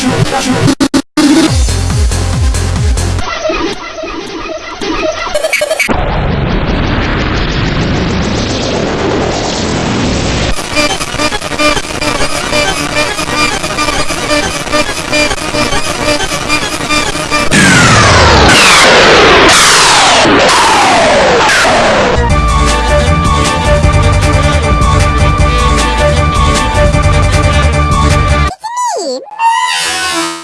you got